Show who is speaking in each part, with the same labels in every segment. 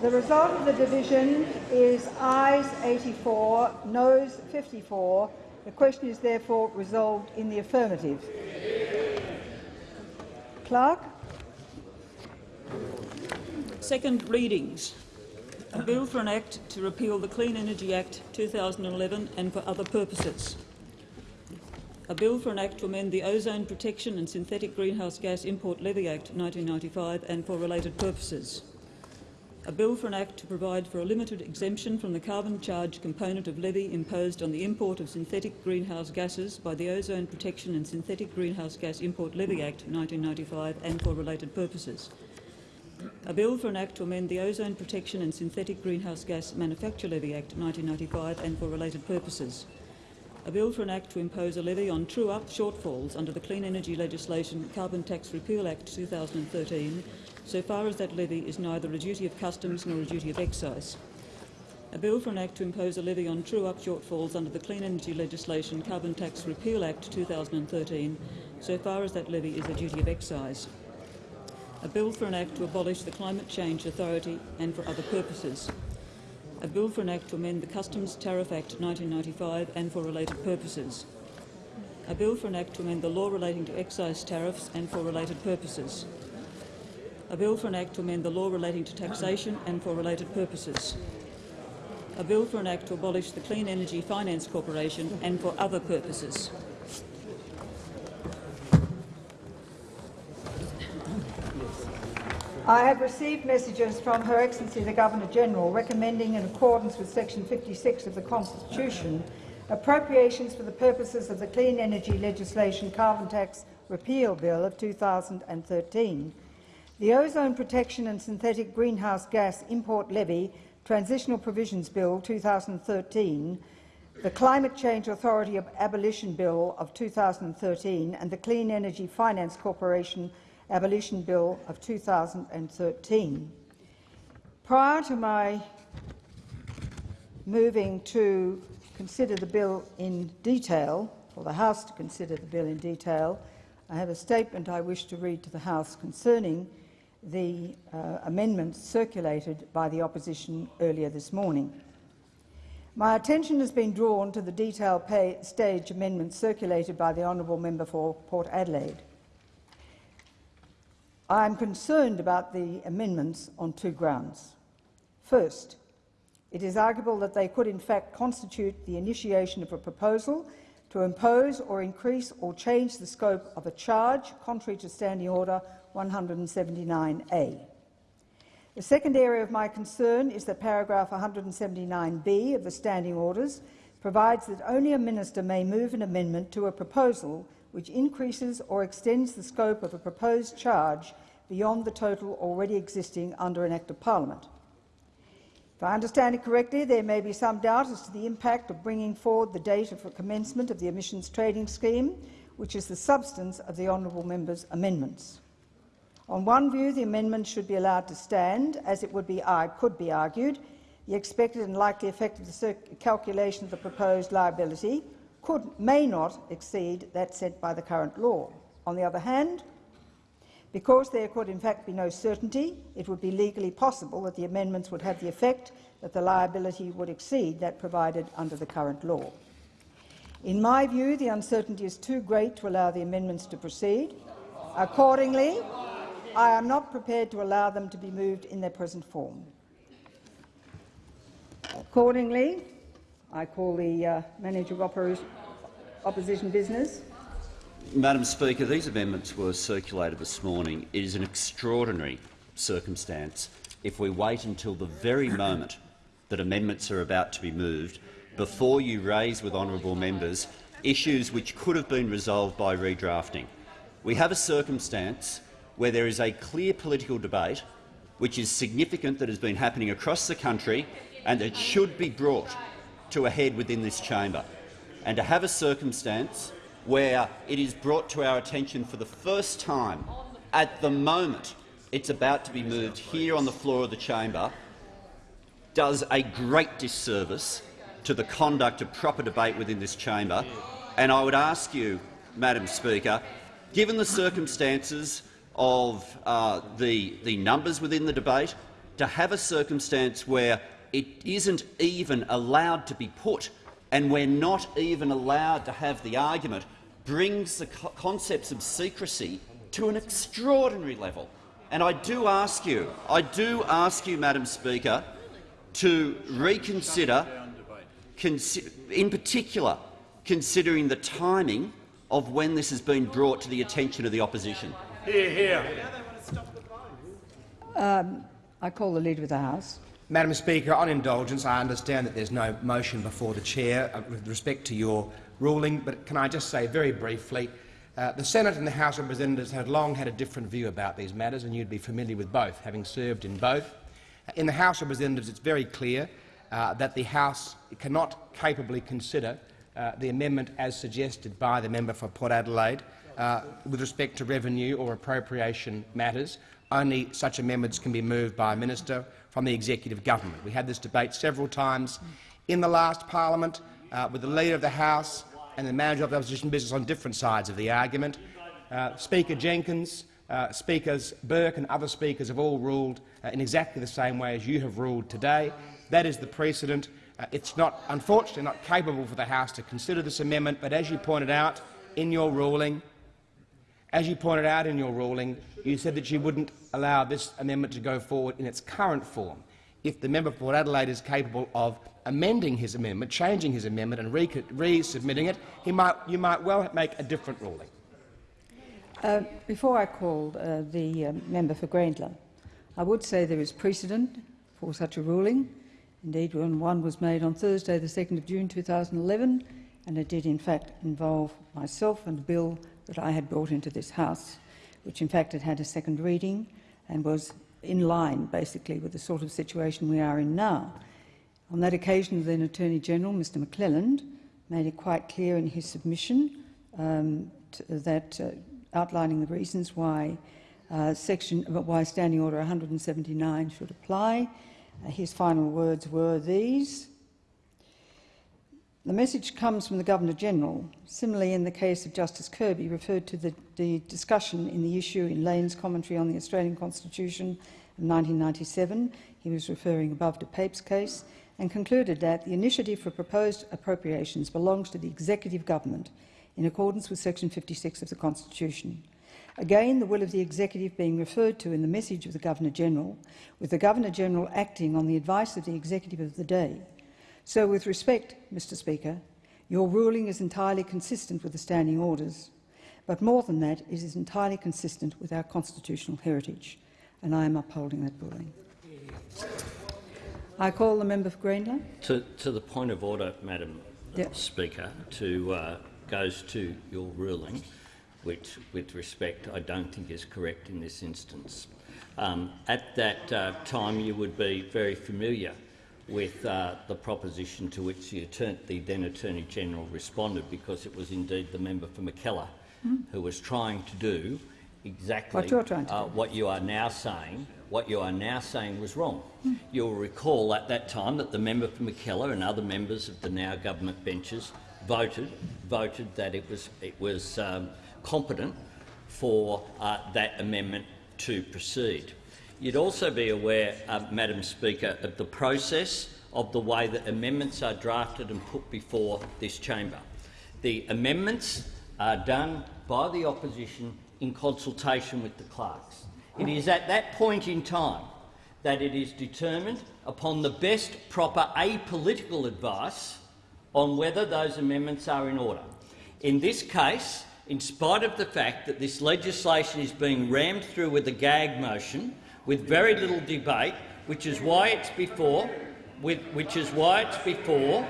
Speaker 1: The result of the division is ayes 84, noes 54. The question is therefore resolved in the affirmative. Clerk.
Speaker 2: Second readings. A bill for an act to repeal the Clean Energy Act 2011 and for other purposes. A bill for an act to amend the Ozone Protection and Synthetic Greenhouse Gas Import Levy Act 1995 and for related purposes. A bill for an act to provide for a limited exemption from the carbon charge component of levy imposed on the import of synthetic greenhouse gases by the Ozone Protection and Synthetic Greenhouse Gas Import Levy Act 1995 and for related purposes. A bill for an act to amend the Ozone Protection and Synthetic Greenhouse Gas Manufacture Levy Act 1995 and for related purposes. A bill for an act to impose a levy on true-up shortfalls under the Clean Energy Legislation Carbon Tax Repeal Act 2013, so far as that levy is neither a duty of customs nor a duty of excise. A bill for an act to impose a levy on true-up shortfalls under the Clean Energy Legislation Carbon Tax Repeal Act 2013, so far as that levy is a duty of excise. A bill for an act to abolish the Climate Change Authority and for other purposes, a bill for an act to amend the Customs Tariff Act 1995 and for related purposes, a bill for an act to amend the law relating to excise tariffs and for related purposes, a bill for an act to amend the law relating to taxation and for related purposes, a bill for an act to abolish the Clean Energy Finance Corporation and for other purposes.
Speaker 1: I have received messages from Her Excellency the Governor-General recommending, in accordance with section 56 of the Constitution, appropriations for the purposes of the Clean Energy Legislation Carbon Tax Repeal Bill of 2013, the Ozone Protection and Synthetic Greenhouse Gas Import Levy Transitional Provisions Bill 2013, the Climate Change Authority Abolition Bill of 2013 and the Clean Energy Finance Corporation Abolition Bill of 2013. Prior to my moving to consider the bill in detail, or the House to consider the bill in detail, I have a statement I wish to read to the House concerning the uh, amendments circulated by the opposition earlier this morning. My attention has been drawn to the detail stage amendments circulated by the honourable member for Port Adelaide. I am concerned about the amendments on two grounds. First, it is arguable that they could in fact constitute the initiation of a proposal to impose or increase or change the scope of a charge contrary to Standing Order 179A. The second area of my concern is that paragraph 179B of the Standing Orders provides that only a minister may move an amendment to a proposal which increases or extends the scope of a proposed charge beyond the total already existing under an Act of Parliament. If I understand it correctly, there may be some doubt as to the impact of bringing forward the date of commencement of the emissions trading scheme, which is the substance of the honourable member's amendments. On one view, the amendment should be allowed to stand, as it would be, could be argued. The expected and likely effect of the calculation of the proposed liability could, may not exceed that set by the current law. On the other hand, because there could in fact be no certainty, it would be legally possible that the amendments would have the effect that the liability would exceed that provided under the current law. In my view, the uncertainty is too great to allow the amendments to proceed. Accordingly, I am not prepared to allow them to be moved in their present form. Accordingly, I call the uh, Manager of Opposition Business.
Speaker 3: Madam Speaker, these amendments were circulated this morning. It is an extraordinary circumstance if we wait until the very moment that amendments are about to be moved before you raise with honourable members issues which could have been resolved by redrafting. We have a circumstance where there is a clear political debate which is significant that has been happening across the country and that should be brought to a head within this chamber. And to have a circumstance where it is brought to our attention for the first time at the moment it's about to be moved here on the floor of the chamber does a great disservice to the conduct of proper debate within this chamber. And I would ask you, Madam Speaker, given the circumstances of uh, the, the numbers within the debate, to have a circumstance where it isn't even allowed to be put and we're not even allowed to have the argument brings the co concepts of secrecy to an extraordinary level. And I do ask you, I do ask you, Madam Speaker, to reconsider, in particular, considering the timing of when this has been brought to the attention of the opposition.
Speaker 4: Hear, hear.
Speaker 1: Um, I call the Leader of the House.
Speaker 5: Madam Speaker, on indulgence, I understand that there's no motion before the chair uh, with respect to your ruling, but can I just say very briefly, uh, the Senate and the House of Representatives have long had a different view about these matters, and you'd be familiar with both, having served in both. In the House of Representatives, it's very clear uh, that the House cannot capably consider uh, the amendment as suggested by the member for Port Adelaide uh, with respect to revenue or appropriation matters. Only such amendments can be moved by a minister from the executive government. We had this debate several times in the last parliament uh, with the Leader of the House and the Manager of the Opposition Business on different sides of the argument. Uh, Speaker Jenkins, uh, Speakers Burke and other speakers have all ruled uh, in exactly the same way as you have ruled today. That is the precedent. Uh, it's not, unfortunately not capable for the House to consider this amendment, but as you pointed out in your ruling, as you pointed out in your ruling, you said that you wouldn't allow this amendment to go forward in its current form. If the member for Port Adelaide is capable of amending his amendment, changing his amendment and resubmitting it, he might, you might well make a different ruling.
Speaker 1: Uh, before I call uh, the uh, member for Grayndler, I would say there is precedent for such a ruling. Indeed, when one was made on Thursday, the 2nd of June 2011, and it did in fact involve myself and a bill that I had brought into this House, which in fact had had a second reading and was in line basically with the sort of situation we are in now. On that occasion, the then Attorney-General, Mr McClelland, made it quite clear in his submission um, to, that uh, outlining the reasons why uh, section why Standing Order 179 should apply. Uh, his final words were these. The message comes from the Governor-General. Similarly, in the case of Justice Kirby, referred to the, the discussion in the issue in Lane's commentary on the Australian Constitution of 1997. He was referring above to Pape's case and concluded that the initiative for proposed appropriations belongs to the executive government in accordance with section 56 of the Constitution. Again, the will of the executive being referred to in the message of the Governor-General, with the Governor-General acting on the advice of the executive of the day. So, with respect, Mr Speaker, your ruling is entirely consistent with the standing orders, but more than that, it is entirely consistent with our constitutional heritage, and I am upholding that ruling. I call the member for Grayndler.
Speaker 6: To, to the point of order, Madam yep. Speaker, to uh, goes to your ruling, which, with respect, I don't think is correct in this instance. Um, at that uh, time, you would be very familiar with uh, the proposition to which the, the, then Attorney General responded, because it was indeed the member for Mackellar mm. who was trying to do exactly
Speaker 1: what,
Speaker 6: uh, what you are now saying. What you are now saying was wrong. Mm. You'll recall at that time that the member for Mackellar and other members of the now government benches voted voted that it was it was um, competent for uh, that amendment to proceed. You'd also be aware, uh, Madam Speaker, of the process of the way that amendments are drafted and put before this chamber. The amendments are done by the opposition in consultation with the clerks. It is at that point in time that it is determined upon the best proper apolitical advice on whether those amendments are in order. In this case, in spite of the fact that this legislation is being rammed through with a gag motion, with very little debate, which is why it's before, with, which is why it's before,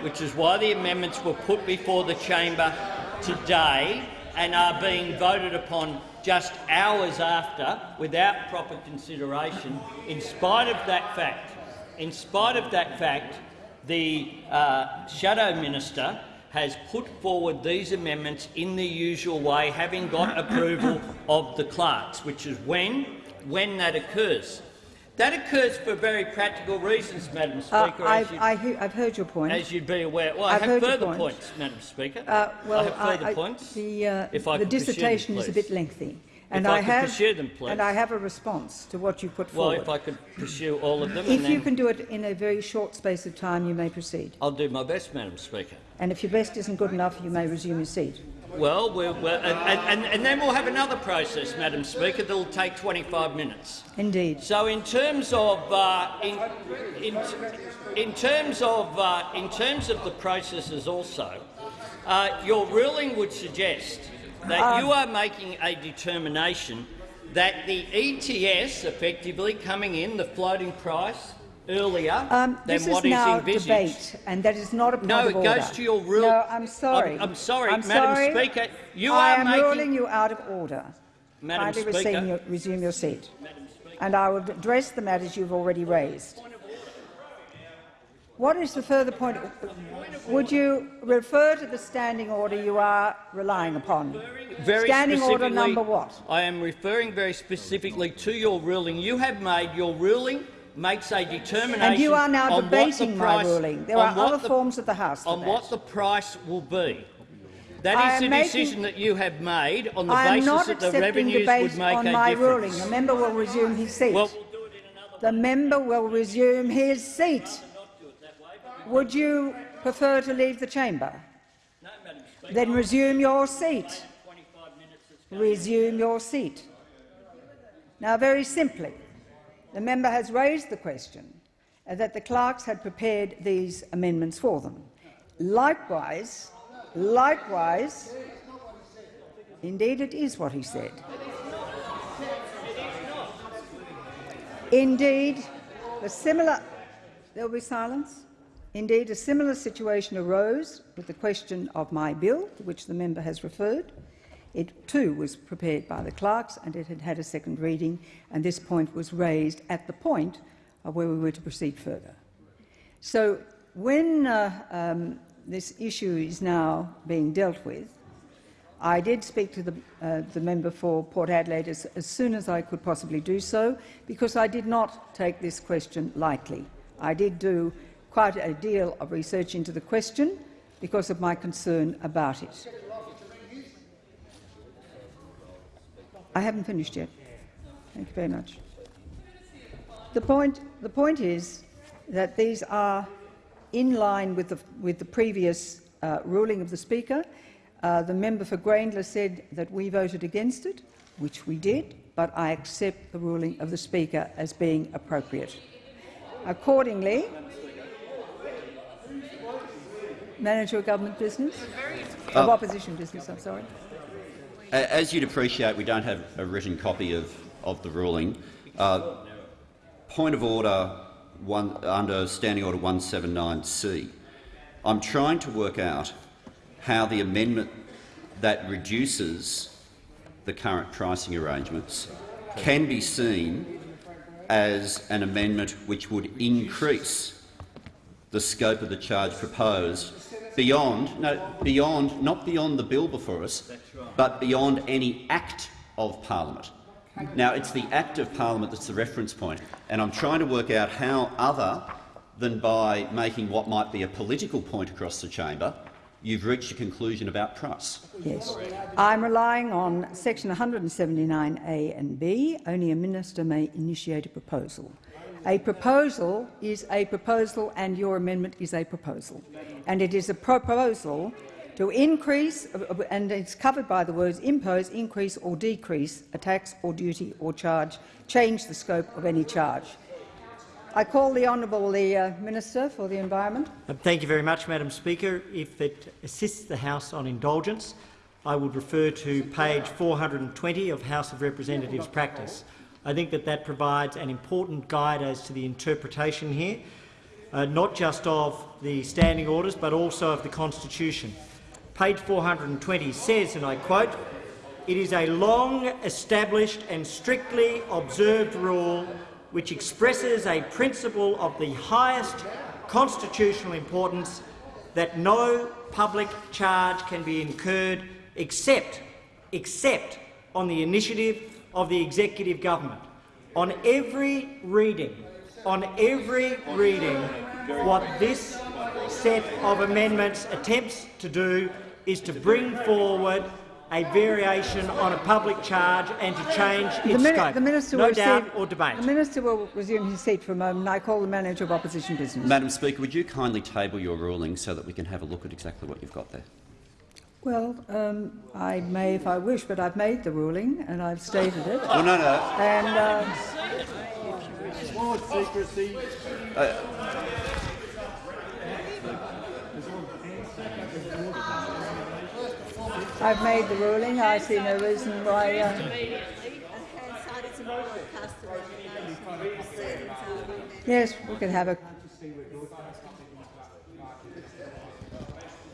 Speaker 6: which is why the amendments were put before the chamber today and are being voted upon just hours after without proper consideration. In spite of that fact, in spite of that fact, the uh, shadow minister has put forward these amendments in the usual way, having got approval of the clerks, which is when when that occurs. That occurs for very practical reasons, Madam uh, Speaker.
Speaker 1: Uh, I've, I have heard your point.
Speaker 6: As you'd be aware. Well, I've I have further point. points, Madam Speaker. Uh,
Speaker 1: well,
Speaker 6: I have further I, points.
Speaker 1: The, uh, the dissertation is a bit lengthy. And
Speaker 6: If I
Speaker 1: I
Speaker 6: could
Speaker 1: have,
Speaker 6: pursue them, please.
Speaker 1: And I have a response to what you put
Speaker 6: Well,
Speaker 1: forward.
Speaker 6: if I could pursue all of them, and
Speaker 1: If you can do it in a very short space of time, you may proceed.
Speaker 6: I'll do my best, Madam Speaker.
Speaker 1: And if your best isn't good enough, you may resume your seat.
Speaker 6: Well, we're, we're, and, and, and then we'll have another process, Madam Speaker, that will take 25 minutes.
Speaker 1: Indeed.
Speaker 6: So, in terms of uh, in, in, in terms of uh, in terms of the processes, also, uh, your ruling would suggest that
Speaker 1: Um,
Speaker 6: you are making a determination that the ETS, effectively coming in, the floating price, earlier
Speaker 1: Um,
Speaker 6: than
Speaker 1: this
Speaker 6: what
Speaker 1: is
Speaker 6: is
Speaker 1: now
Speaker 6: envisaged.
Speaker 1: debate, and that is not a point
Speaker 6: No,
Speaker 1: of
Speaker 6: it
Speaker 1: order.
Speaker 6: goes to your rule.
Speaker 1: No, I'm sorry.
Speaker 6: I'm, I'm sorry,
Speaker 1: I'm
Speaker 6: Madam
Speaker 1: sorry.
Speaker 6: Speaker. You
Speaker 1: I
Speaker 6: are
Speaker 1: am
Speaker 6: making.
Speaker 1: ruling you out of order.
Speaker 6: Madam
Speaker 1: Kindly
Speaker 6: Speaker.
Speaker 1: resume your, resume your seat. And I will address the matters you've already raised. What is the further point? Would you refer to the standing order you are relying upon?
Speaker 6: Very
Speaker 1: standing order number what?
Speaker 6: I am referring very specifically to your ruling. You have made your ruling makes a determination
Speaker 1: And you are now
Speaker 6: on what the
Speaker 1: debating my
Speaker 6: price-
Speaker 1: ruling. There are other
Speaker 6: the-
Speaker 1: forms of the House
Speaker 6: on
Speaker 1: that.
Speaker 6: what the price will be. That
Speaker 1: I
Speaker 6: the
Speaker 1: making-
Speaker 6: decision that you have made on the basis
Speaker 1: not
Speaker 6: that the revenues would make
Speaker 1: on
Speaker 6: a
Speaker 1: my
Speaker 6: difference.
Speaker 1: ruling. The member will resume his seat.
Speaker 6: Well,
Speaker 1: the member will resume his seat. Would you prefer to leave the chamber? Then resume your seat. Resume your seat. Now, very simply, the member has raised the question that the clerks had prepared these amendments for them. Likewise, likewise, indeed it is what he said. Indeed, a similar there will be silence. Indeed, a similar situation arose with the question of my bill, to which the member has referred. It too was prepared by the clerks and it had had a second reading, and this point was raised at the point of where we were to proceed further. So when uh, um, this issue is now being dealt with, I did speak to the, uh, the member for Port Adelaide as, as soon as I could possibly do so, because I did not take this question lightly. I did do quite a deal of research into the question because of my concern about it. I haven't finished yet. Thank you very much. The point, the point is that these are in line with the, with the previous uh, ruling of the Speaker. Uh, the member for Grayndler said that we voted against it, which we did, but I accept the ruling of the Speaker as being appropriate. Accordingly, manager of government business, of opposition business. I'm sorry.
Speaker 3: As you'd appreciate, we don't have a written copy of, of the ruling. Uh, point of order one, under Standing Order 179C. I'm trying to work out how the amendment that reduces the current pricing arrangements can be seen as an amendment which would increase the scope of the charge proposed beyond, no, beyond, not beyond the bill before us, but beyond any act of parliament. Now, it's the act of parliament that's the reference point, and I'm trying to work out how, other than by making what might be a political point across the chamber, you've reached a conclusion about price.
Speaker 1: Yes. I'm relying on section 179A and B. Only a minister may initiate a proposal. A proposal is a proposal and your amendment is a proposal. And it is a proposal to increase, and it's covered by the words impose, increase or decrease a tax or duty or charge, change the scope of any charge. I call the Honourable the uh, Minister for the Environment.
Speaker 4: Uh, Thank you very much, Madam Speaker. If it assists the House on indulgence, I would refer to page 420 of House of Representatives practice. I think that that provides an important guide as to the interpretation here, uh, not just of the standing orders but also of the Constitution. Page 420 says, and I quote, it is a long established and strictly observed rule which expresses a principle of the highest constitutional importance that no public charge can be incurred except, except on the initiative of the executive government. On every reading, on every reading, what this set of amendments attempts to do is to bring forward a variation on a public charge and to change its
Speaker 1: The,
Speaker 4: scope.
Speaker 1: the minister
Speaker 4: no
Speaker 1: will
Speaker 4: doubt
Speaker 1: receive-
Speaker 4: or debate.
Speaker 1: The minister will resume his seat for a moment. I call the manager of opposition business.
Speaker 3: Madam Speaker, would you kindly table your ruling so that we can have a look at exactly what you've got there?
Speaker 1: Well, um, I may if I wish, but I've made the ruling and I've stated it.
Speaker 3: Well, no, no.
Speaker 1: And uh, I've made the ruling. I see no reason why. Uh, yes, we can have a.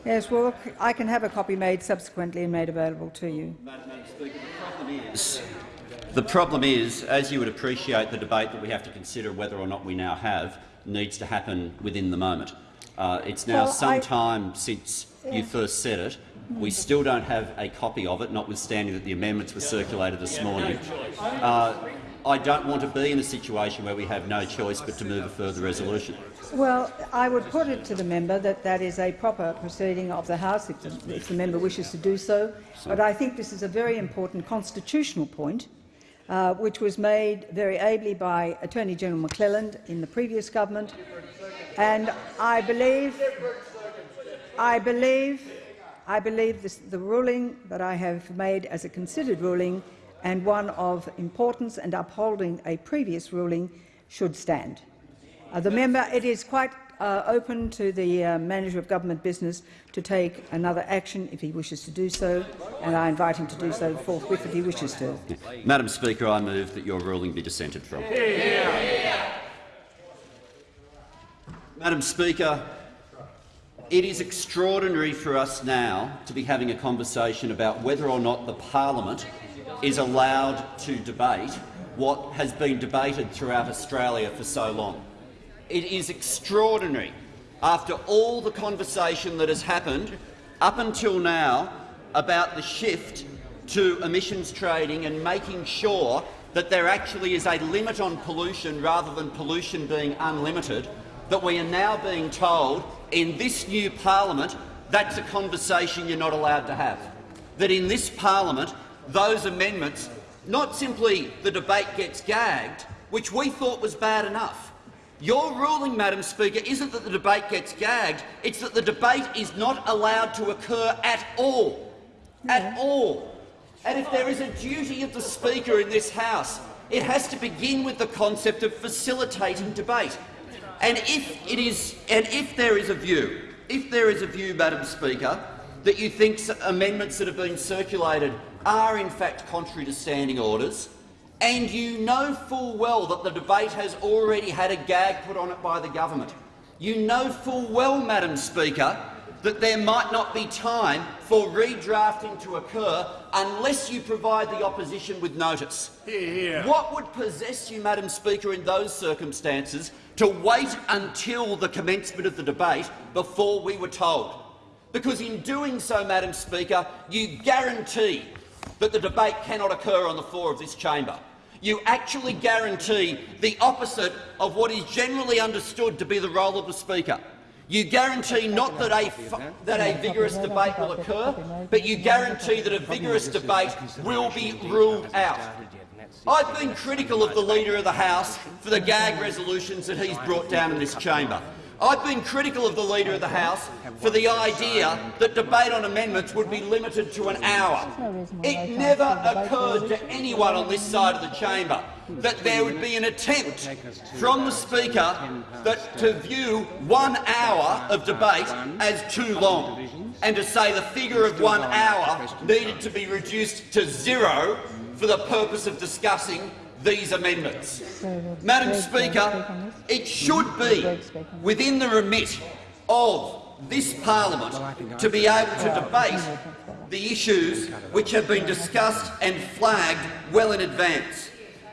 Speaker 1: Yes, well, I can have a copy made subsequently and made available to you.
Speaker 3: The problem is, as you would appreciate, the debate that we have to consider whether or not we now have needs to happen within the moment. Uh, it's now
Speaker 1: Well,
Speaker 3: some
Speaker 1: I-
Speaker 3: time since you first said it. We still don't have a copy of it, notwithstanding that the amendments were circulated this morning. Uh, I don't want to be in a situation where we have no choice but to move a further resolution.
Speaker 1: Well, I would put it to the member that that is a proper proceeding of the House if the, if the member wishes to do so. But I think this is a very important constitutional point, uh, which was made very ably by Attorney General McClelland in the previous government, and I believe, I believe, I believe this, the ruling that I have made as a considered ruling and one of importance and upholding a previous ruling should stand. Uh, the member, it is quite uh, open to the uh, manager of government business to take another action if he wishes to do so, and I invite him to do so forthwith if he wishes to.
Speaker 3: Madam Speaker, I move that your ruling be dissented from. Madam Speaker, it is extraordinary for us now to be having a conversation about whether or not the parliament is allowed to debate what has been debated throughout Australia for so long. It is extraordinary, after all the conversation that has happened up until now about the shift to emissions trading and making sure that there actually is a limit on pollution rather than pollution being unlimited, that we are now being told in this new parliament that's a conversation you're not allowed to have. That in this parliament those amendments, not simply the debate gets gagged, which we thought was bad enough. Your ruling, Madam Speaker, isn't that the debate gets gagged, it's that the debate is not allowed to occur at all. At all. And if there is a duty of the Speaker in this House, it has to begin with the concept of facilitating debate. And if it is, and if there is a view, if there is a view, Madam Speaker, that you think amendments that have been circulated are in fact contrary to standing orders, and you know full well that the debate has already had a gag put on it by the government. You know full well, Madam Speaker, that there might not be time for redrafting to occur unless you provide the opposition with notice. What would possess you, Madam Speaker, in those circumstances to wait until the commencement of the debate before we were told? Because in doing so, Madam Speaker, you guarantee that the debate cannot occur on the floor of this chamber. You actually guarantee the opposite of what is generally understood to be the role of the Speaker. You guarantee not that a, that a vigorous debate will occur, but you guarantee that a vigorous debate will be ruled out. I've been critical of the Leader of the House for the gag resolutions that he's brought down in this chamber. I've been critical of the Leader of the House for the idea that debate on amendments would be limited to an hour. It never occurred to anyone on this side of the chamber that there would be an attempt from the Speaker that to view one hour of debate as too long and to say the figure of one hour needed to be reduced to zero for the purpose of discussing these amendments. Madam Speaker, it should be within the remit of this parliament to be able to debate the issues which have been discussed and flagged well in advance.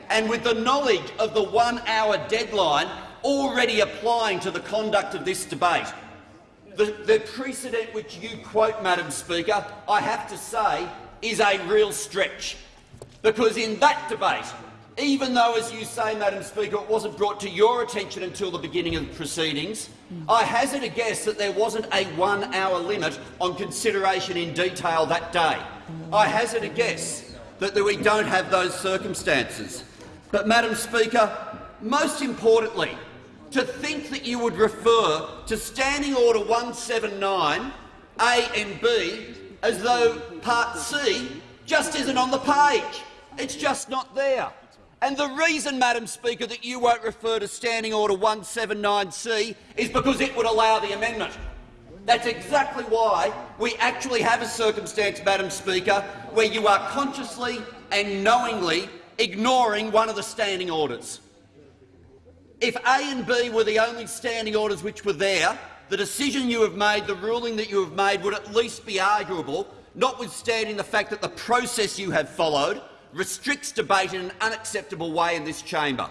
Speaker 3: And with the knowledge of the one-hour deadline already applying to the conduct of this debate, the, the precedent which you quote, Madam Speaker, I have to say, is a real stretch. Because in that debate, even though, as you say, Madam Speaker, it wasn't brought to your attention until the beginning of the proceedings, I hazard a guess that there wasn't a one-hour limit on consideration in detail that day. I hazard a guess that we don't have those circumstances. But, Madam Speaker, most importantly, to think that you would refer to Standing Order 179 A and B as though Part C just isn't on the page. It's just not there. And the reason, Madam Speaker, that you won't refer to Standing Order 179C is because it would allow the amendment. That's exactly why we actually have a circumstance, Madam Speaker, where you are consciously and knowingly ignoring one of the standing orders. If A and B were the only standing orders which were there, the decision you have made, the ruling that you have made, would at least be arguable, notwithstanding the fact that the process you have followed restricts debate in an unacceptable way in this chamber.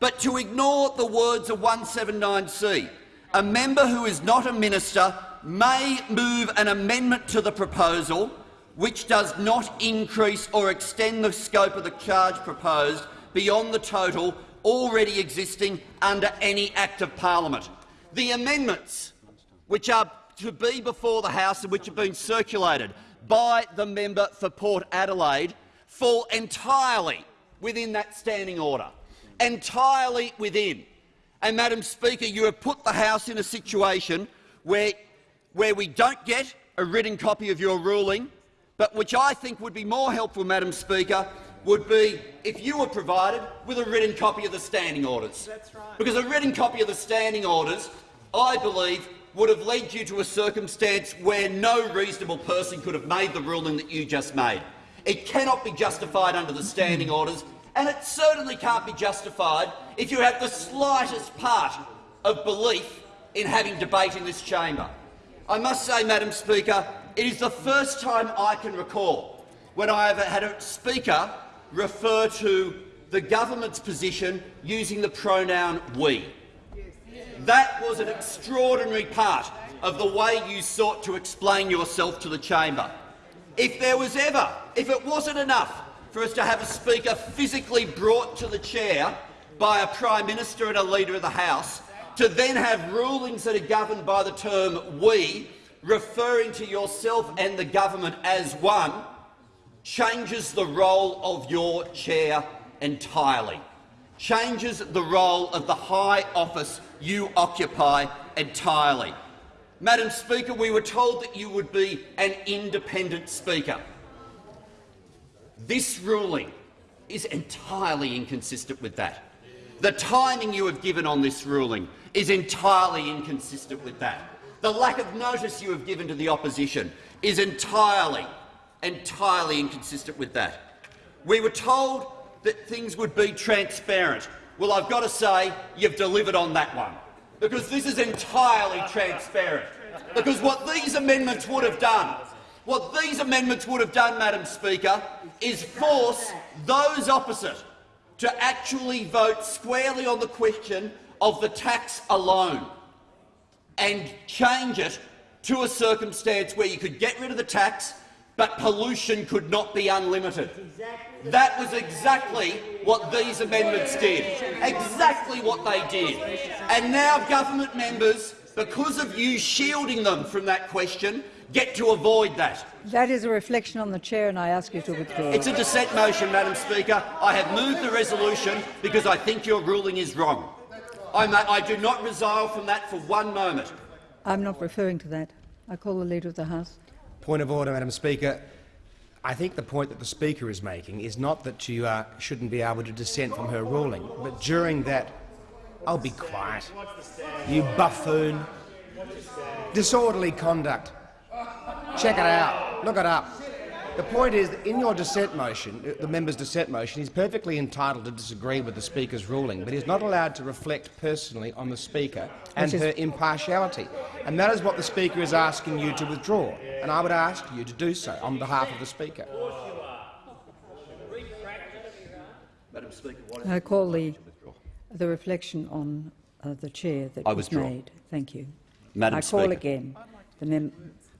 Speaker 3: But to ignore the words of 179C, a member who is not a minister may move an amendment to the proposal which does not increase or extend the scope of the charge proposed beyond the total already existing under any Act of Parliament. The amendments which are to be before the House and which have been circulated by the member for Port Adelaide fall entirely within that standing order, entirely within. And, Madam Speaker, you have put the House in a situation where, where we don't get a written copy of your ruling, but which I think would be more helpful, Madam Speaker, would be if you were provided with a written copy of the standing orders. Right. Because a written copy of the standing orders, I believe, would have led you to a circumstance where no reasonable person could have made the ruling that you just made. It cannot be justified under the standing orders, and it certainly can't be justified if you have the slightest part of belief in having debate in this chamber. I must say, Madam Speaker, it is the first time I can recall when I have had a speaker refer to the government's position using the pronoun we. That was an extraordinary part of the way you sought to explain yourself to the chamber. If there was ever, if it wasn't enough for us to have a speaker physically brought to the chair by a Prime Minister and a Leader of the House, to then have rulings that are governed by the term we, referring to yourself and the government as one, changes the role of your chair entirely, changes the role of the high office you occupy entirely. Madam Speaker, we were told that you would be an independent Speaker. This ruling is entirely inconsistent with that. The timing you have given on this ruling is entirely inconsistent with that. The lack of notice you have given to the opposition is entirely, entirely inconsistent with that. We were told that things would be transparent. Well, I've got to say you've delivered on that one because this is entirely transparent. Because what these amendments would have done, what these amendments would have done, Madam Speaker, is force those opposite to actually vote squarely on the question of the tax alone and change it to a circumstance where you could get rid of the tax but pollution could not be unlimited. That was exactly what these amendments did, exactly what they did. And now government members, because of you shielding them from that question, get to avoid that.
Speaker 1: That is a reflection on the chair, and I ask you to withdraw.
Speaker 3: It's a dissent motion, Madam Speaker. I have moved the resolution because I think your ruling is wrong. I do not resile from that for one moment.
Speaker 1: I'm not referring to that. I call the Leader of the House.
Speaker 5: Point of order, Madam Speaker. I think the point that the Speaker is making is not that you uh, shouldn't be able to dissent from her ruling, but during that— I'll be quiet. You buffoon. Disorderly conduct. Check it out. Look it up. The point is, in your dissent motion, uh, the member's dissent motion, he's perfectly entitled to disagree with the Speaker's ruling, but he's not allowed to reflect personally on the Speaker and her impartiality. And that is what the Speaker is asking you to withdraw, and I would ask you to do so on behalf of the Speaker.
Speaker 1: Madam Speaker, I call the, the reflection on uh, the chair that
Speaker 3: I
Speaker 1: was
Speaker 3: withdraw.
Speaker 1: made. Thank you.
Speaker 3: Madam
Speaker 1: I call
Speaker 3: Speaker.
Speaker 1: again the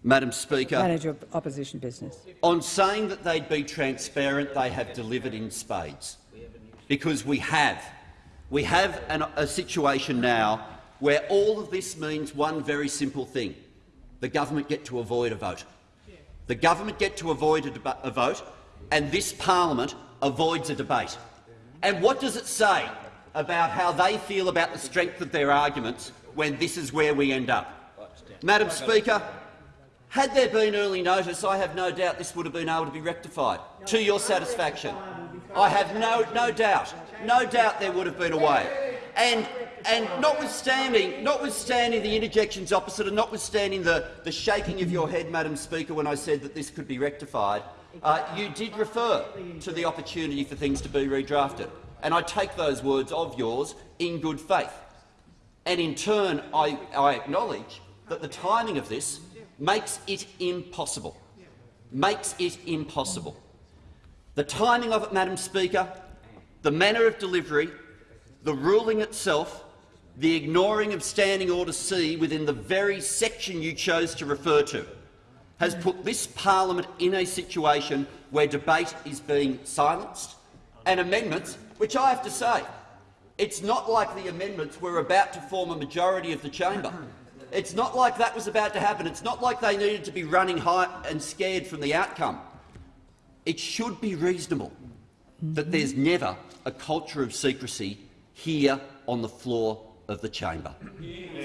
Speaker 3: Madam Speaker,
Speaker 1: manager of opposition business.
Speaker 3: on saying that they'd be transparent, they have delivered in spades. because we have. We have an, a situation now where all of this means one very simple thing. The government get to avoid a vote. The government get to avoid a, a vote, and this parliament avoids a debate. And what does it say about how they feel about the strength of their arguments when this is where we end up? Madam Speaker, had there been early notice, I have no doubt this would have been able to be rectified to your satisfaction. I have no, no doubt, no doubt there would have been a way. And, and notwithstanding, notwithstanding the interjections opposite and notwithstanding the, the shaking of your head, Madam Speaker, when I said that this could be rectified, uh, you did refer to the opportunity for things to be redrafted. And I take those words of yours in good faith. And in turn, I, I acknowledge that the timing of this makes it impossible. Makes it impossible. The timing of it, Madam Speaker, the manner of delivery, the ruling itself, the ignoring of Standing Order C within the very section you chose to refer to, has put this parliament in a situation where debate is being silenced and amendments, which I have to say, it's not like the amendments were about to form a majority of the chamber. It's not like that was about to happen. It's not like they needed to be running high and scared from the outcome. It should be reasonable that there's never a culture of secrecy here on the floor of the chamber.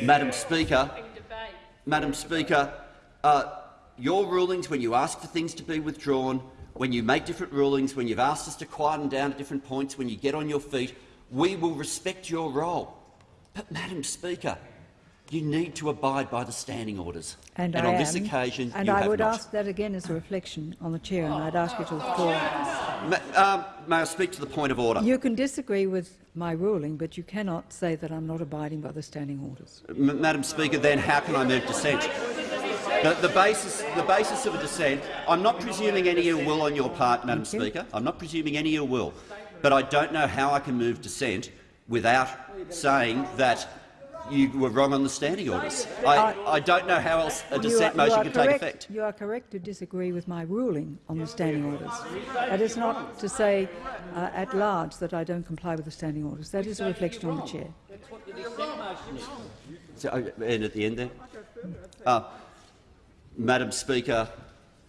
Speaker 3: Madam Speaker, Madam Speaker, uh, your rulings when you ask for things to be withdrawn, when you make different rulings, when you've asked us to quieten down at different points, when you get on your feet, we will respect your role. But, Madam Speaker, you need to abide by the standing orders.
Speaker 1: And,
Speaker 3: and on
Speaker 1: am,
Speaker 3: this occasion,
Speaker 1: and
Speaker 3: you
Speaker 1: I
Speaker 3: have
Speaker 1: would
Speaker 3: not.
Speaker 1: ask that again as a reflection on the chair, and I'd ask you to withdraw.
Speaker 3: Ma um, may I speak to the point of order?
Speaker 1: You can disagree with my ruling, but you cannot say that I'm not abiding by the standing orders.
Speaker 3: M Madam Speaker, then how can I move dissent? The, the, basis, the basis of a dissent, I'm not presuming any ill will on your part, Madam
Speaker 1: Thank
Speaker 3: Speaker. I'm not presuming any ill will, but I don't know how I can move dissent without saying that you were wrong on the standing orders. I, I don't know how else a
Speaker 1: You
Speaker 3: dissent
Speaker 1: are- you
Speaker 3: motion can
Speaker 1: correct-
Speaker 3: take effect.
Speaker 1: You are correct to disagree with my ruling on the standing orders. That is not to say uh, at large that I don't comply with the standing orders. That is a reflection on the chair.
Speaker 3: So, uh, and at the end there? Uh, Madam Speaker,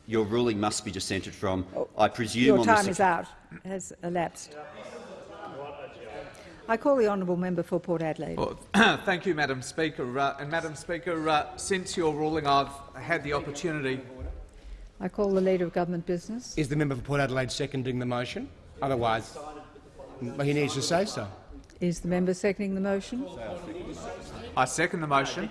Speaker 3: your ruling must be dissented from. I presume
Speaker 1: Your
Speaker 3: on
Speaker 1: time
Speaker 3: the
Speaker 1: is out, has elapsed. I call the honourable member for Port Adelaide.
Speaker 7: Well, thank you, Madam Speaker. Uh, and Madam Speaker, uh, since your ruling, I've had the opportunity.
Speaker 1: I call the Leader of Government Business.
Speaker 5: Is the member for Port Adelaide seconding the motion? Otherwise, he needs to say so.
Speaker 1: Is the member seconding the motion?
Speaker 7: I second the motion.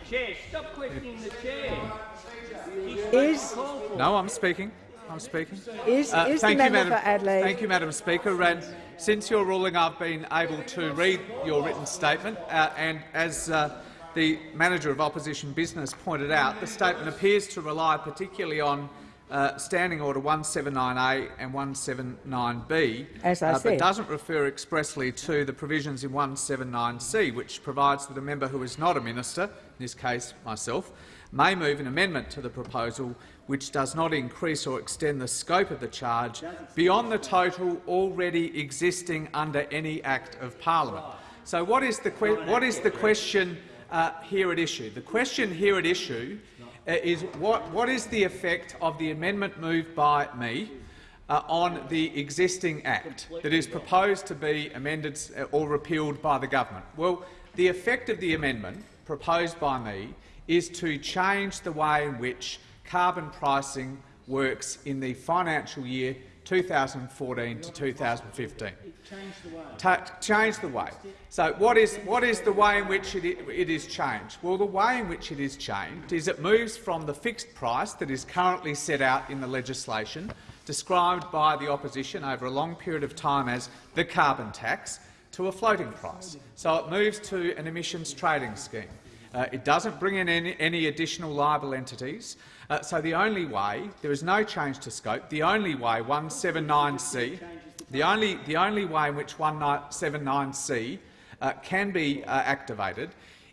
Speaker 1: Is,
Speaker 7: No, I'm speaking. I'm speaking.
Speaker 1: is,
Speaker 7: Uh,
Speaker 1: is the
Speaker 7: thank you,
Speaker 1: member
Speaker 7: Madam.
Speaker 1: for Adelaide?
Speaker 7: Thank you, Madam Speaker. And since your ruling, I've been able to read your written statement, uh, and as uh, the manager of opposition business pointed out, the statement appears to rely particularly on uh, Standing Order 179A and 179B,
Speaker 1: As I
Speaker 7: uh, but
Speaker 1: said.
Speaker 7: doesn't refer expressly to the provisions in 179C, which provides that a member who is not a minister, in this case myself, may move an amendment to the proposal which does not increase or extend the scope of the charge beyond the total already existing under any Act of Parliament. So what is the, what is the question uh, here at issue? The question here at issue uh, is what, what is the effect of the amendment moved by me uh, on the existing Act that is proposed to be amended uh, or repealed by the government? Well, the effect of the amendment proposed by me is to change the way in which carbon pricing works in the financial year 2014 to 2015. Ta change the way. So what is, what is the way in which it, it is changed? Well, the way in which it is changed is it moves from the fixed price that is currently set out in the legislation, described by the opposition over a long period of time as the carbon tax, to a floating price. So it moves to an emissions trading scheme. Uh, it doesn't bring in any, any additional liable entities. Uh, so the only way, there is no change to scope, the only way 179C, the only, the only way in which 179C uh, can be uh, activated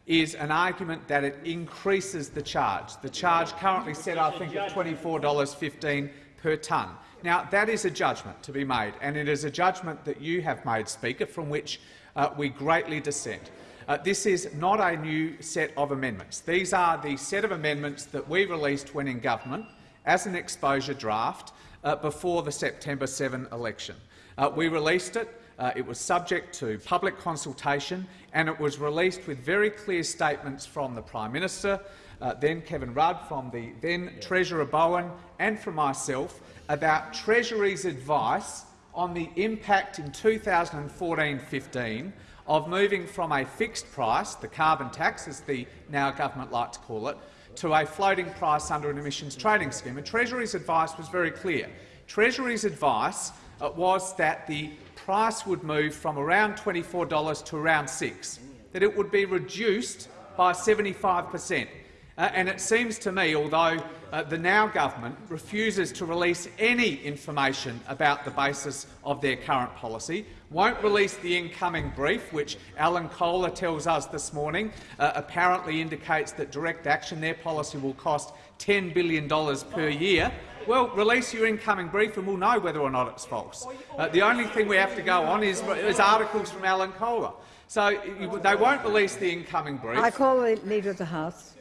Speaker 7: is an argument that it increases the charge. The charge currently set, I think, at $24.15 per tonne. Now, that is a judgment to be made, and it is a judgment that you have made, Speaker, from which uh, we greatly dissent. Uh, this is not a new set of amendments. These are the set of amendments that we released when in government as an exposure draft uh, before the September 7 election. Uh, we released it. Uh, it was subject to public consultation, and it was released with very clear statements from the Prime Minister, uh, then Kevin Rudd, from the then Treasurer Bowen, and from myself about Treasury's advice on the impact in 2014-15 of moving from a fixed price, the carbon tax, as the now government like to call it, to a floating price under an emissions trading scheme. And Treasury's advice was very clear. Treasury's advice uh, was that the price would move from around $24 to around 6 that it would be reduced by 75 per cent. Uh, and it seems to me, although uh, the now government refuses to release any information about the basis of their current policy, won't release the incoming brief, which Alan Kohler tells us this morning uh, apparently indicates that direct action, their policy, will cost $10 billion per year. Well, release your incoming brief and we'll know whether or not it's false. Uh, the only thing we have to go on is, is articles from Alan Kohler. So they won't release the incoming brief.
Speaker 1: I call the Leader of the House.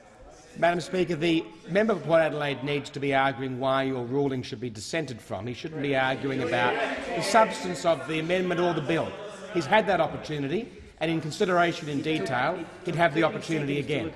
Speaker 5: Madam Speaker, the member for Port Adelaide needs to be arguing why your ruling should be dissented from. He shouldn't be arguing about the substance of the amendment or the bill. He's had that opportunity, and in consideration in detail, he'd have the opportunity again.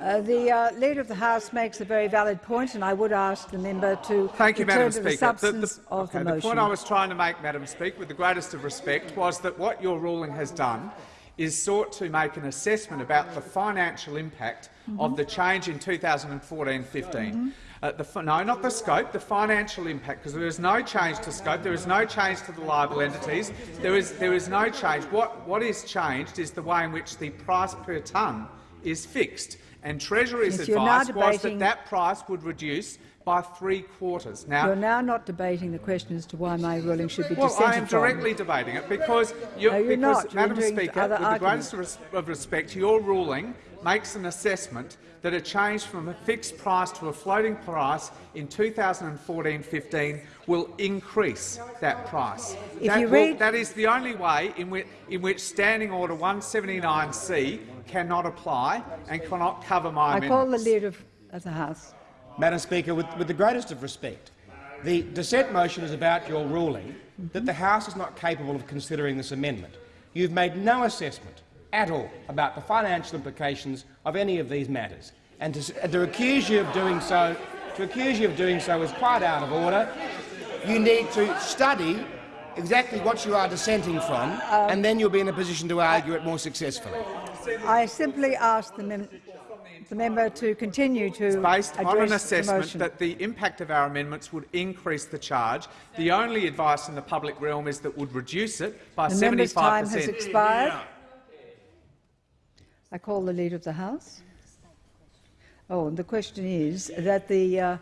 Speaker 1: Uh, the uh, Leader of the House makes a very valid point, and I would ask the member to
Speaker 7: Thank you,
Speaker 1: return
Speaker 7: Madam
Speaker 1: to the
Speaker 7: Speaker.
Speaker 1: substance
Speaker 7: the,
Speaker 1: of
Speaker 7: okay,
Speaker 1: the
Speaker 7: the point I was trying to make, Madam Speaker, with the greatest of respect, was that what your ruling has done is sought to make an assessment about the financial impact mm -hmm. of the change in 2014-15. Mm -hmm. uh, no, not the scope, the financial impact, because there is no change to scope, there is no change to the liable entities, there is, there is no change. What, what is changed is the way in which the price per tonne is fixed. And Treasury's
Speaker 1: yes,
Speaker 7: advice was that that price would reduce by three quarters.
Speaker 1: Now, you're now not debating the question as to why my ruling should be
Speaker 7: well, I am directly debating it because, you,
Speaker 1: no, you're
Speaker 7: because
Speaker 1: not.
Speaker 7: Madam
Speaker 1: you're
Speaker 7: Speaker, with
Speaker 1: arguments.
Speaker 7: the greatest of respect, your ruling makes an assessment that a change from a fixed price to a floating price in 2014-15 will increase that price.
Speaker 1: If
Speaker 7: that,
Speaker 1: you
Speaker 7: will, that is the only way in which, in which Standing Order 179C cannot apply and cannot cover my
Speaker 1: I
Speaker 7: amendments.
Speaker 1: call the Leader of the House.
Speaker 5: Madam Speaker, with, with the greatest of respect, the dissent motion is about your ruling that the House is not capable of considering this amendment. You've made no assessment at all about the financial implications of any of these matters, and to, to accuse you of doing so, to accuse you of doing so is quite out of order. You need to study exactly what you are dissenting from, and then you'll be in a position to argue it more successfully.
Speaker 1: I simply ask the, the member to continue to
Speaker 7: it's based on an assessment
Speaker 1: the
Speaker 7: that the impact of our amendments would increase the charge. The only advice in the public realm is that would reduce it by
Speaker 1: the
Speaker 7: 75
Speaker 1: member's time has expired. I call the Leader of the House. Oh, and the question is that the, uh,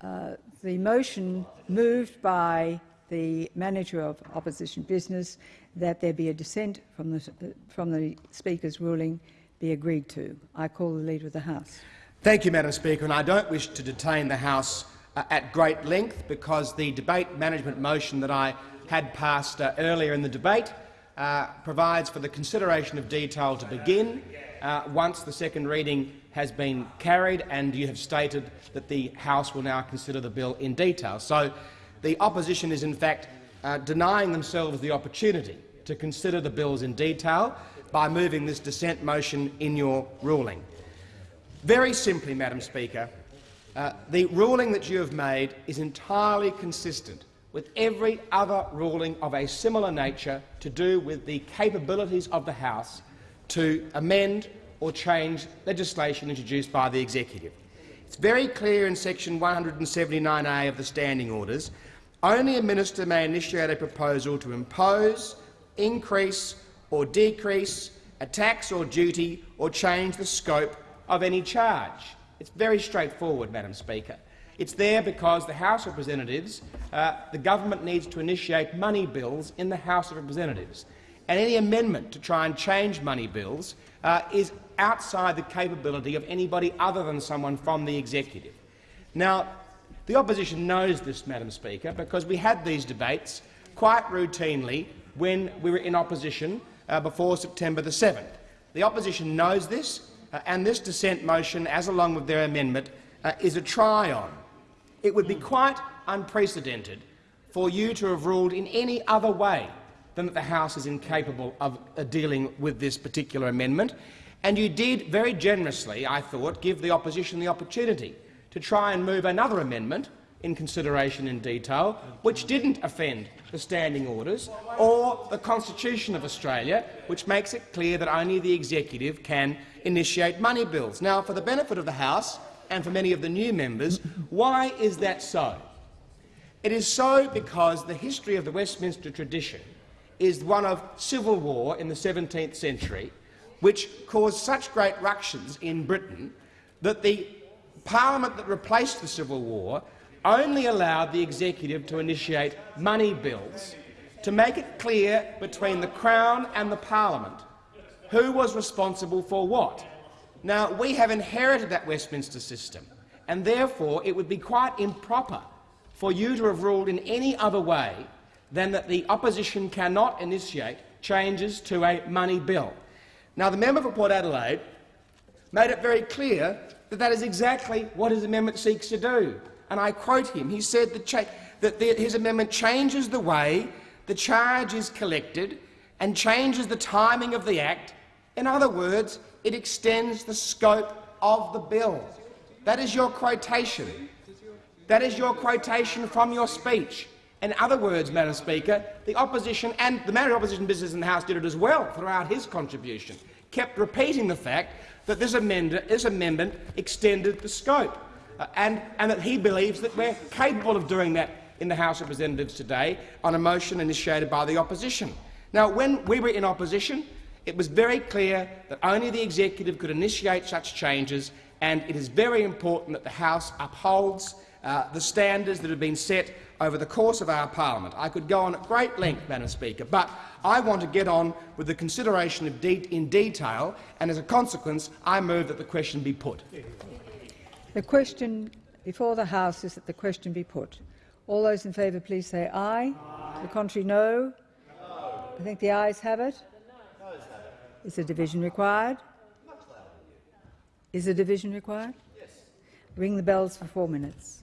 Speaker 1: uh, the motion moved by the manager of opposition business that there be a dissent from the, from the Speaker's ruling be agreed to. I call the Leader of the House.
Speaker 5: Thank you, Madam Speaker, and I don't wish to detain the House uh, at great length because the debate management motion that I had passed uh, earlier in the debate uh, provides for the consideration of detail to begin uh, once the second reading has been carried and you have stated that the House will now consider the bill in detail. So the opposition is in fact uh, denying themselves the opportunity to consider the bills in detail by moving this dissent motion in your ruling. Very simply, Madam Speaker, uh, the ruling that you have made is entirely consistent with every other ruling of a similar nature to do with the capabilities of the House to amend or change legislation introduced by the Executive. It's very clear in section 179A of the Standing Orders only a minister may initiate a proposal to impose, increase or decrease a tax or duty or change the scope of any charge. It's very straightforward, Madam Speaker. It's there because the House of Representatives, uh, the government needs to initiate money bills in the House of Representatives. And any amendment to try and change money bills uh, is outside the capability of anybody other than someone from the executive. Now, The opposition knows this, Madam Speaker, because we had these debates quite routinely when we were in opposition uh, before September the 7th. The opposition knows this, uh, and this dissent motion, as along with their amendment, uh, is a try-on. It would be quite unprecedented for you to have ruled in any other way than that the House is incapable of uh, dealing with this particular amendment. And you did very generously, I thought, give the opposition the opportunity to try and move another amendment in consideration in detail, which didn't offend the standing orders or the Constitution of Australia, which makes it clear that only the executive can initiate money bills. Now, for the benefit of the House and for many of the new members, why is that so? It is so because the history of the Westminster tradition is one of civil war in the 17th century, which caused such great ructions in Britain that the parliament that replaced the Civil War only allowed the executive to initiate money bills to make it clear between the Crown and the parliament who was responsible for what. Now, we have inherited that Westminster system, and therefore it would be quite improper for you to have ruled in any other way than that the opposition cannot initiate changes to a money bill. Now, the member for Port Adelaide made it very clear that that is exactly what his amendment seeks to do. And I quote him. He said that, that the, his amendment changes the way the charge is collected and changes the timing of the Act. In other words, it extends the scope of the bill. That is your quotation. That is your quotation from your speech. In other words, Madam Speaker, the opposition and the of Opposition Business in the House did it as well throughout his contribution, kept repeating the fact that this, amendment, extended the scope, and, and that he believes that we're capable of doing that in the House of Representatives today on a motion initiated by the opposition. Now, when we were in opposition, it was very clear that only the executive could initiate such changes, and it is very important that the House upholds uh, the standards that have been set over the course of our parliament. I could go on at great length, Madam Speaker, but I want to get on with the consideration de in detail, and as a consequence, I move that the question be put.
Speaker 1: The question before the House is that the question be put. All those in favour, please say aye. aye. The contrary, no. no. I think the ayes have it. Is a division required? Is a division required? Yes. Ring the bells for four minutes.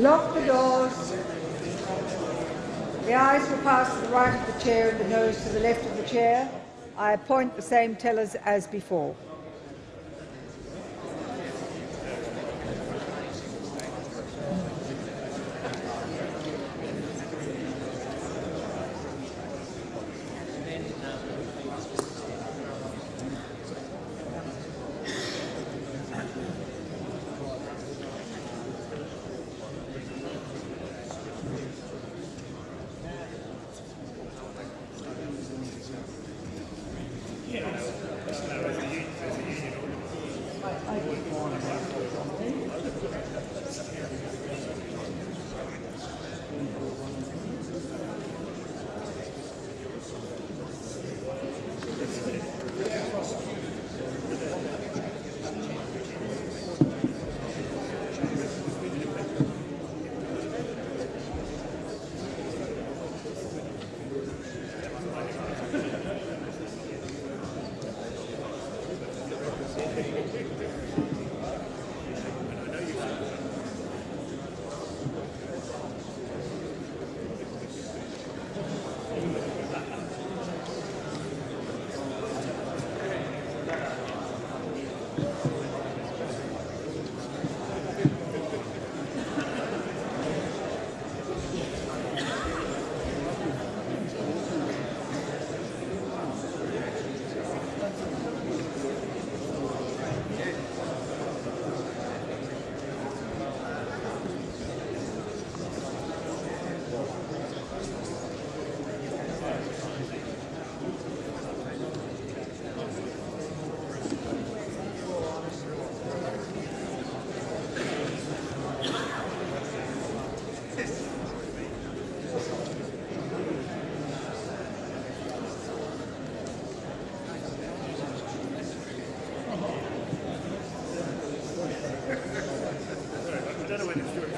Speaker 1: Lock the doors. The eyes will pass to the right of the chair and the nose to the left of the chair. I appoint the same tellers as before. Sorry, I don't know when it's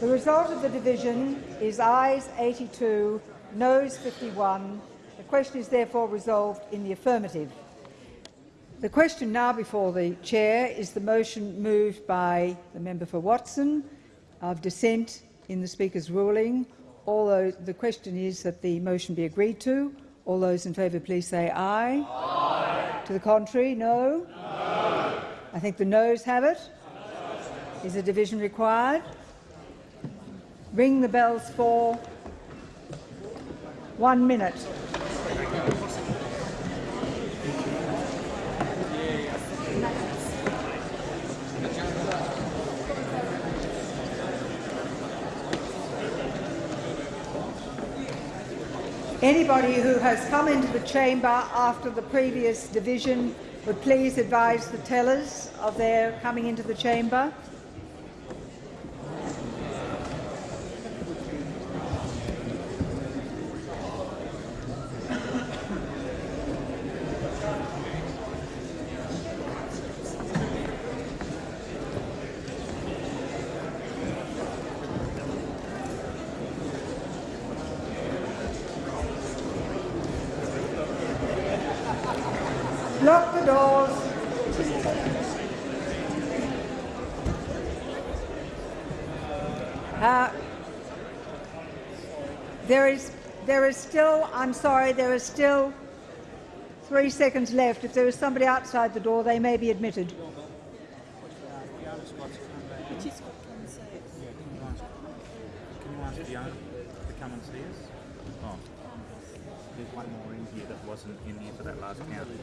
Speaker 1: The result of the division is ayes 82, noes 51. The question is therefore resolved in the affirmative. The question now before the chair is the motion moved by the member for Watson of dissent in the Speaker's ruling. All those, the question is that the motion be agreed to. All those in favour, please say aye. aye. To the contrary, no? no. I think the noes have it. Is a division required? Ring the bells for one minute. Anybody who has come into the chamber after the previous division would please advise the tellers of their coming into the chamber. Lock the doors. Uh, there is, there is still, I'm sorry, there is still three seconds left. If there is somebody outside the door, they may be admitted.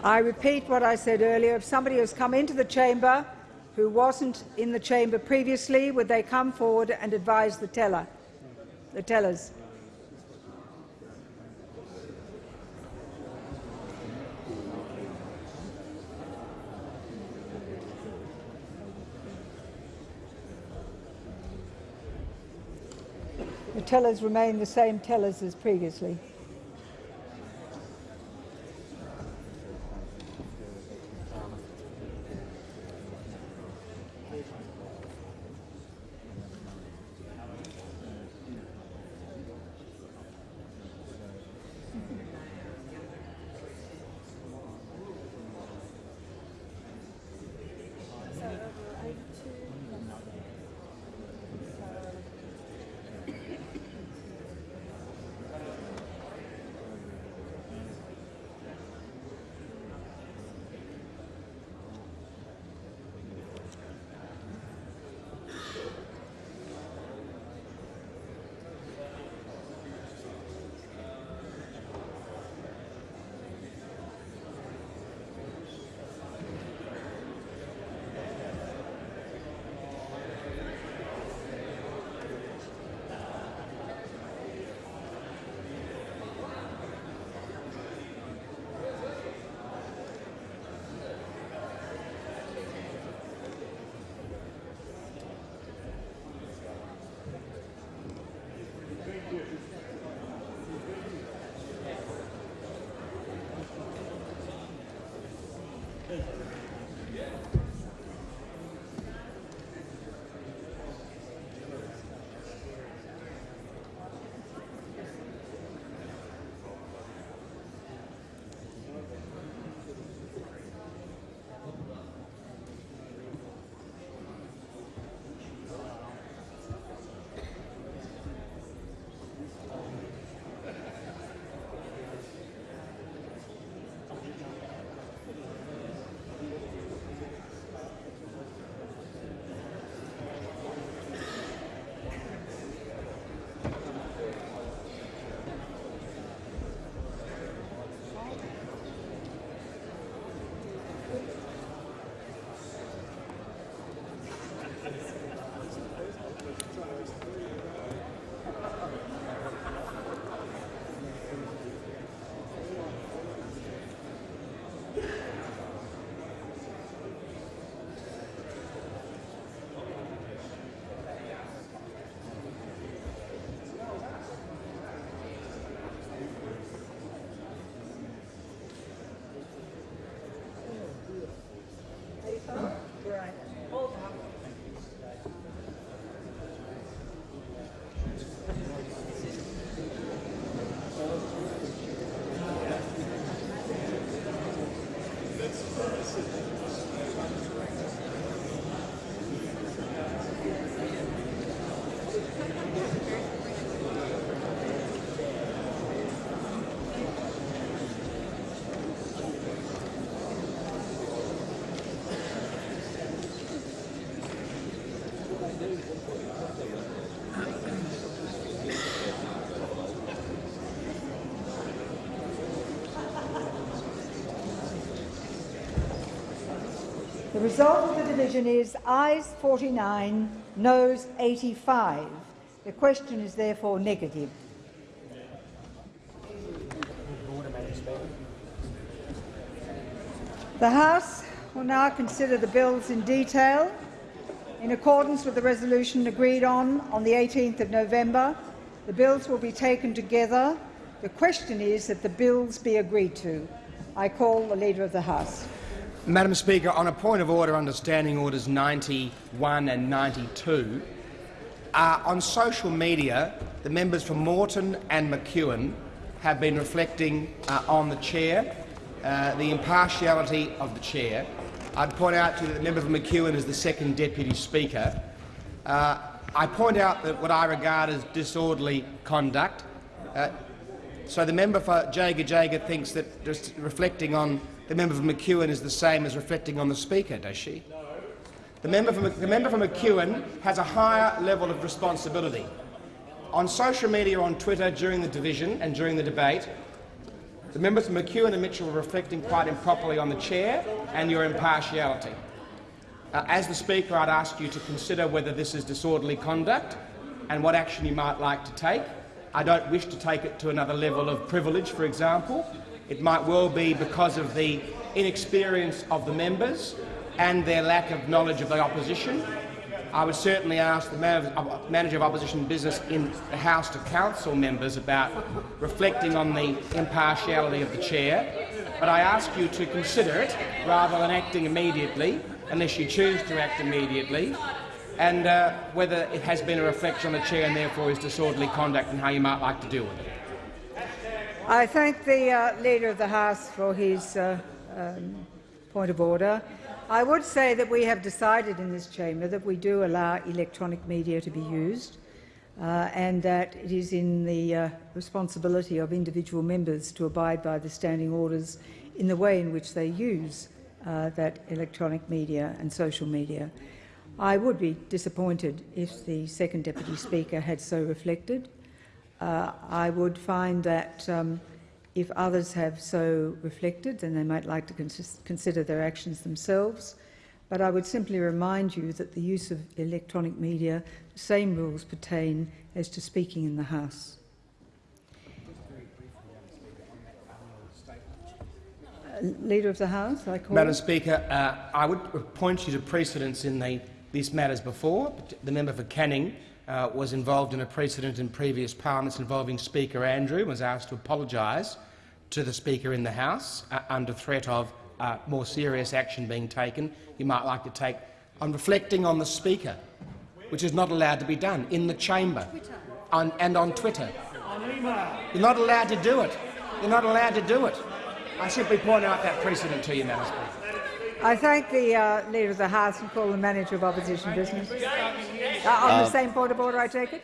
Speaker 1: I repeat what I said earlier. If somebody has come into the chamber who wasn't in the chamber previously, would they come forward and advise the teller, the tellers? Tellers remain the same tellers as previously. The result of the division is ayes 49, noes 85. The question is therefore negative. The House will now consider the bills in detail. In accordance with the resolution agreed on on the 18th of November, the bills will be taken together. The question is that the bills be agreed to. I call the Leader of the House.
Speaker 5: Madam Speaker, on a point of order under Standing Orders 91 and 92, uh, on social media, the members for Moreton and McEwen have been reflecting uh, on the chair, uh, the impartiality of the chair. I'd point out to you that the member for McEwen is the second deputy speaker. Uh, I point out that what I regard as disorderly conduct. Uh, so the member for Jagajaga thinks that just reflecting on the member for McEwen is the same as reflecting on the Speaker, does she? The member, for, the member for McEwen has a higher level of responsibility. On social media, on Twitter, during the division and during the debate, the members for McEwen and Mitchell were reflecting quite improperly on the chair and your impartiality. Uh, as the Speaker, I'd ask you to consider whether this is disorderly conduct and what action you might like to take. I don't wish to take it to another level of privilege, for example, it might well be because of the inexperience of the members and their lack of knowledge of the opposition. I would certainly ask the manager of opposition business in the House to counsel members about reflecting on the impartiality of the chair, but I ask you to consider it rather than acting immediately, unless you choose to act immediately, and uh, whether it has been a reflection on the chair and therefore is disorderly conduct and how you might like to deal with it.
Speaker 1: I thank the uh, Leader of the House for his uh, um, point of order. I would say that we have decided in this chamber that we do allow electronic media to be used uh, and that it is in the uh, responsibility of individual members to abide by the standing orders in the way in which they use uh, that electronic media and social media. I would be disappointed if the second Deputy Speaker had so reflected. Uh, I would find that um, if others have so reflected, then they might like to cons consider their actions themselves. But I would simply remind you that the use of electronic media, the same rules pertain as to speaking in the House. Uh, Leader of the House, I call.
Speaker 5: Madam Speaker, uh, I would point you to precedents in the, these matters before. The member for Canning uh, was involved in a precedent in previous parliaments involving Speaker Andrew and was asked to apologise to the Speaker in the House uh, under threat of uh, more serious action being taken you might like to take on reflecting on the Speaker, which is not allowed to be done in the chamber on, and on Twitter. You're not allowed to do it. You're not allowed to do it. I simply point out that precedent to you, Madam Speaker.
Speaker 1: I thank the uh, Leader of the House and call the Manager of Opposition Business. Uh, on the uh, same point of order, I take it?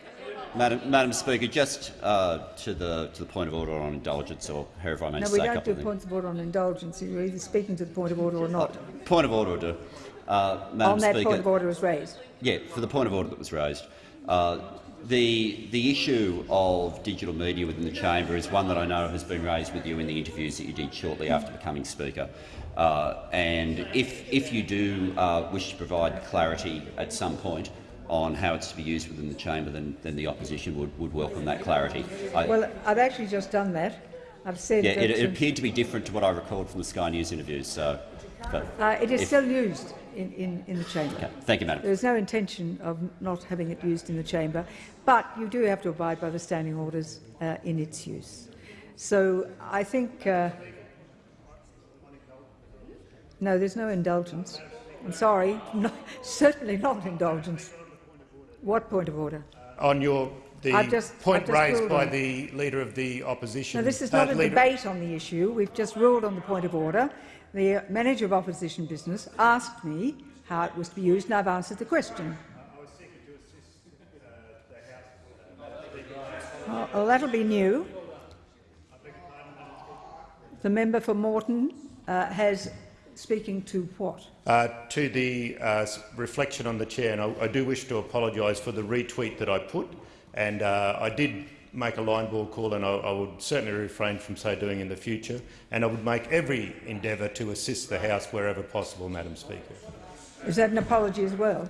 Speaker 3: Madam, Madam Speaker, just uh, to, the, to the point of order on indulgence, or however I may
Speaker 1: no,
Speaker 3: say No,
Speaker 1: we don't do points of order on indulgence. You're either speaking to the point of order or not. Uh,
Speaker 3: point of order, uh, Madam
Speaker 1: on that
Speaker 3: Speaker,
Speaker 1: point of order was raised.
Speaker 3: Yeah, for the point of order that was raised. Uh, the, the issue of digital media within the chamber is one that I know has been raised with you in the interviews that you did shortly after becoming Speaker. Uh, and if, if you do uh, wish to provide clarity at some point on how it's to be used within the chamber, then, then the opposition would, would welcome that clarity.
Speaker 1: I, well, I've actually just done that. I've said
Speaker 3: yeah, it, it, appeared to be different to what I recalled from the Sky News interviews. So,
Speaker 1: uh, it is if, still used in, in, in the chamber.
Speaker 3: Okay. Thank you, Madam.
Speaker 1: There is no intention of not having it used in the chamber, but you do have to abide by the standing orders uh, in its use. So I think uh, no, there's no indulgence. I'm sorry, no, certainly not indulgence. What point of order?
Speaker 8: On your the just, point raised by the Leader of the Opposition.
Speaker 1: No, this is not uh, a leader... debate on the issue. We've just ruled on the point of order. The Manager of Opposition Business asked me how it was to be used, and I've answered the question. Oh, well, that'll be new. The member for Moreton uh, has speaking to what?
Speaker 8: Uh, to the uh, reflection on the chair, and I, I do wish to apologise for the retweet that I put, and uh, I did make a line ball call, and I, I, would certainly refrain from so doing in the future, and I would make every endeavour to assist the House wherever possible, Madam Speaker.
Speaker 1: Is that an apology as well?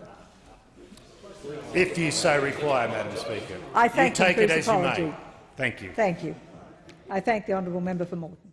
Speaker 8: If you so require, Madam Speaker.
Speaker 1: I thank
Speaker 8: you take
Speaker 1: you for
Speaker 8: it as
Speaker 1: apology.
Speaker 8: you may. Thank you.
Speaker 1: Thank you. I thank the honourable member for Moreton.